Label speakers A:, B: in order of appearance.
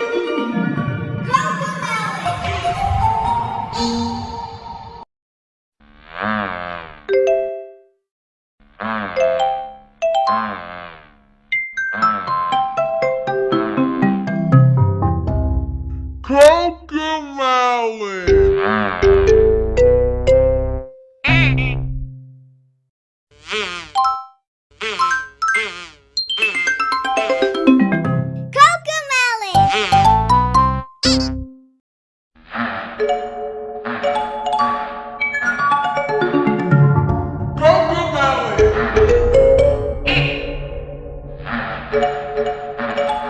A: Cocomelon! Thank you.